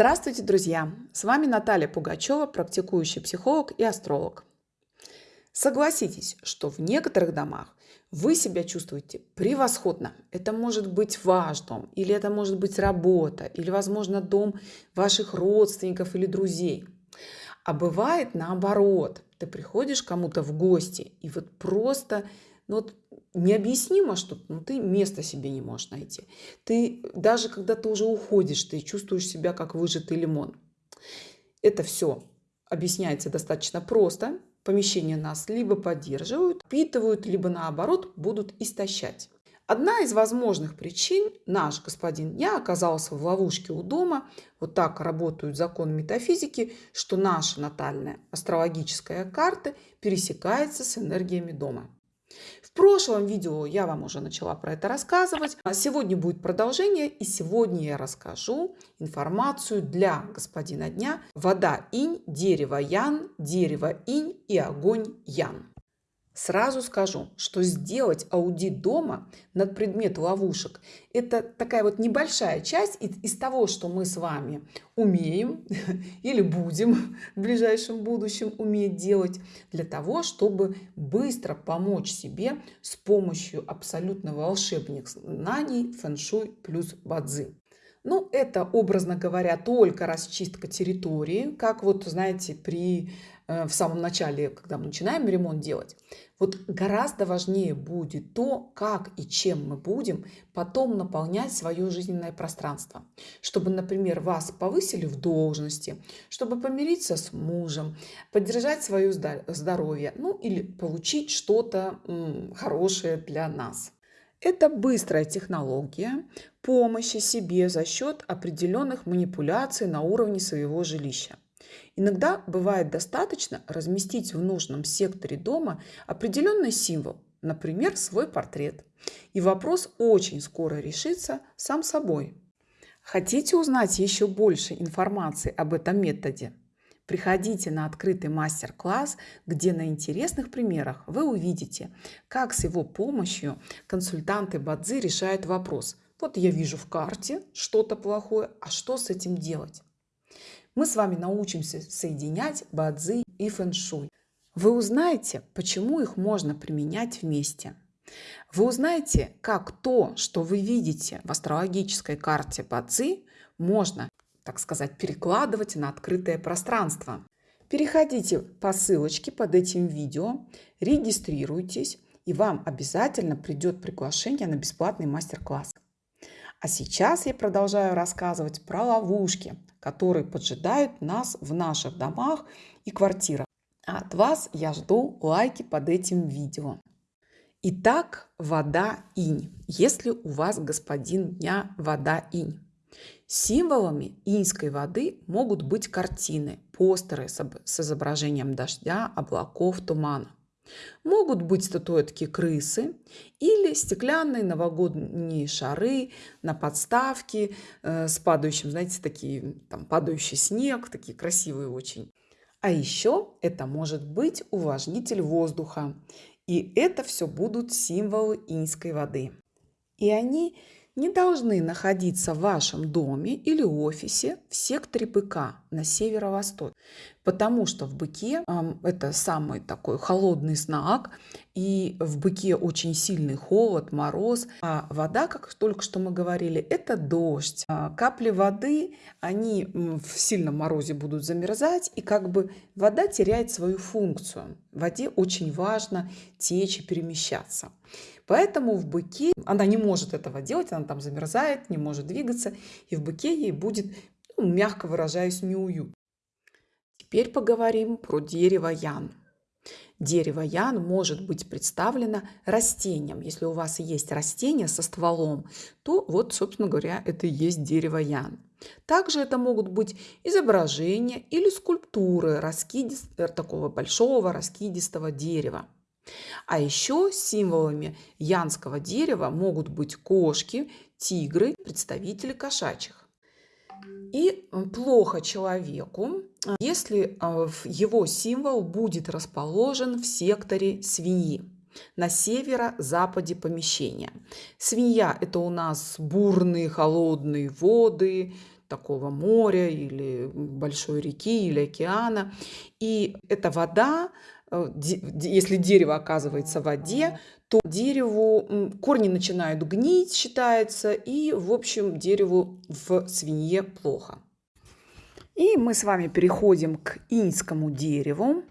Здравствуйте, друзья! С вами Наталья Пугачева, практикующий психолог и астролог. Согласитесь, что в некоторых домах вы себя чувствуете превосходно. Это может быть ваш дом, или это может быть работа, или, возможно, дом ваших родственников или друзей. А бывает наоборот. Ты приходишь кому-то в гости, и вот просто ну, вот необъяснимо что ну, ты места себе не можешь найти. Ты даже когда ты уже уходишь, ты чувствуешь себя как выжатый лимон. Это все объясняется достаточно просто. Помещения нас либо поддерживают, впитывают, либо наоборот будут истощать. Одна из возможных причин – наш господин дня оказался в ловушке у дома. Вот так работают законы метафизики, что наша натальная астрологическая карта пересекается с энергиями дома. В прошлом видео я вам уже начала про это рассказывать. А сегодня будет продолжение, и сегодня я расскажу информацию для господина дня. Вода инь, дерево ян, дерево инь и огонь ян. Сразу скажу, что сделать аудит дома над предмет ловушек – это такая вот небольшая часть из того, что мы с вами умеем или будем в ближайшем будущем уметь делать для того, чтобы быстро помочь себе с помощью абсолютно волшебных знаний фэн-шуй плюс бадзи. Ну, это, образно говоря, только расчистка территории, как вот, знаете, при, в самом начале, когда мы начинаем ремонт делать. Вот гораздо важнее будет то, как и чем мы будем потом наполнять свое жизненное пространство. Чтобы, например, вас повысили в должности, чтобы помириться с мужем, поддержать свое здоровье, ну или получить что-то хорошее для нас. Это быстрая технология помощи себе за счет определенных манипуляций на уровне своего жилища. Иногда бывает достаточно разместить в нужном секторе дома определенный символ, например, свой портрет. И вопрос очень скоро решится сам собой. Хотите узнать еще больше информации об этом методе? Приходите на открытый мастер-класс, где на интересных примерах вы увидите, как с его помощью консультанты Бадзи решают вопрос. Вот я вижу в карте что-то плохое, а что с этим делать? Мы с вами научимся соединять Бадзи и фэншуй. Вы узнаете, почему их можно применять вместе. Вы узнаете, как то, что вы видите в астрологической карте Бадзи, можно так сказать, перекладывать на открытое пространство. Переходите по ссылочке под этим видео, регистрируйтесь, и вам обязательно придет приглашение на бесплатный мастер-класс. А сейчас я продолжаю рассказывать про ловушки, которые поджидают нас в наших домах и квартирах. А от вас я жду лайки под этим видео. Итак, вода инь. Если у вас господин дня вода инь. Символами иньской воды могут быть картины, постеры с изображением дождя, облаков, тумана. Могут быть статуэтки крысы или стеклянные новогодние шары на подставке э, с падающим, знаете, такие там падающий снег, такие красивые очень. А еще это может быть увлажнитель воздуха. И это все будут символы иньской воды. И они не должны находиться в вашем доме или офисе в секторе быка на северо-восток, потому что в быке это самый такой холодный знак, и в быке очень сильный холод, мороз, а вода, как только что мы говорили, это дождь. А капли воды, они в сильном морозе будут замерзать, и как бы вода теряет свою функцию. В воде очень важно течь и перемещаться. Поэтому в быке она не может этого делать, она там замерзает, не может двигаться, и в быке ей будет, ну, мягко выражаясь, неуют. Теперь поговорим про дерево ян. Дерево ян может быть представлено растением. Если у вас есть растение со стволом, то вот, собственно говоря, это и есть дерево ян. Также это могут быть изображения или скульптуры раскидист... такого большого раскидистого дерева. А еще символами янского дерева могут быть кошки, тигры, представители кошачьих. И плохо человеку, если а, его символ будет расположен в секторе свиньи на северо-западе помещения. Свинья – это у нас бурные холодные воды, такого моря или большой реки или океана. И эта вода, если дерево оказывается в воде, то дереву корни начинают гнить, считается, и, в общем, дереву в свинье плохо. И мы с вами переходим к иньскому дереву.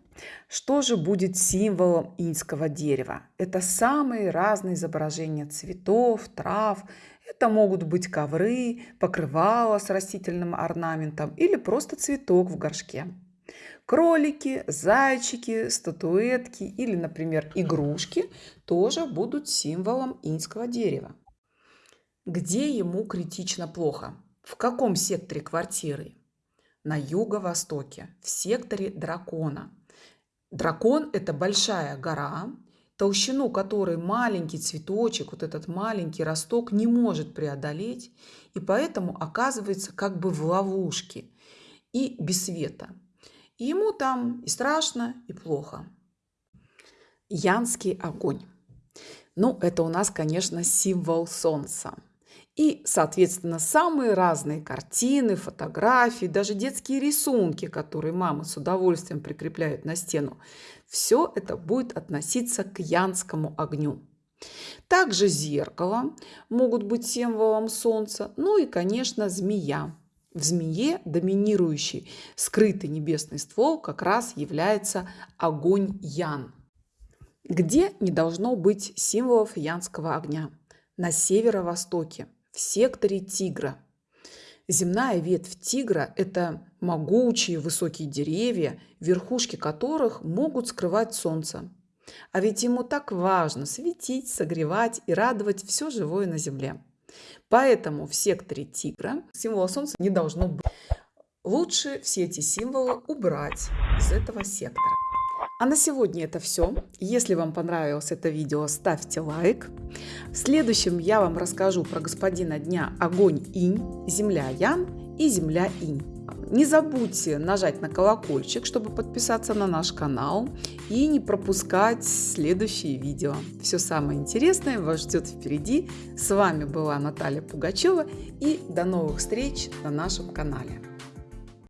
Что же будет символом иньского дерева? Это самые разные изображения цветов, трав. Это могут быть ковры, покрывало с растительным орнаментом или просто цветок в горшке. Кролики, зайчики, статуэтки или, например, игрушки тоже будут символом иньского дерева. Где ему критично плохо? В каком секторе квартиры? На юго-востоке, в секторе дракона. Дракон – это большая гора, толщину которой маленький цветочек, вот этот маленький росток не может преодолеть, и поэтому оказывается как бы в ловушке и без света. И ему там и страшно, и плохо. Янский огонь. Ну, это у нас, конечно, символ солнца. И, соответственно, самые разные картины, фотографии, даже детские рисунки, которые мамы с удовольствием прикрепляют на стену, все это будет относиться к янскому огню. Также зеркало могут быть символом солнца, ну и, конечно, змея. В змее доминирующий скрытый небесный ствол как раз является огонь Ян. Где не должно быть символов янского огня? На северо-востоке, в секторе тигра. Земная ветвь тигра – это могучие высокие деревья, верхушки которых могут скрывать солнце. А ведь ему так важно светить, согревать и радовать все живое на земле. Поэтому в секторе тигра символа солнца не должно быть. Лучше все эти символы убрать из этого сектора. А на сегодня это все. Если вам понравилось это видео, ставьте лайк. В следующем я вам расскажу про господина дня Огонь Инь, Земля Ян и Земля Инь. Не забудьте нажать на колокольчик, чтобы подписаться на наш канал и не пропускать следующие видео. Все самое интересное вас ждет впереди. С вами была Наталья Пугачева и до новых встреч на нашем канале.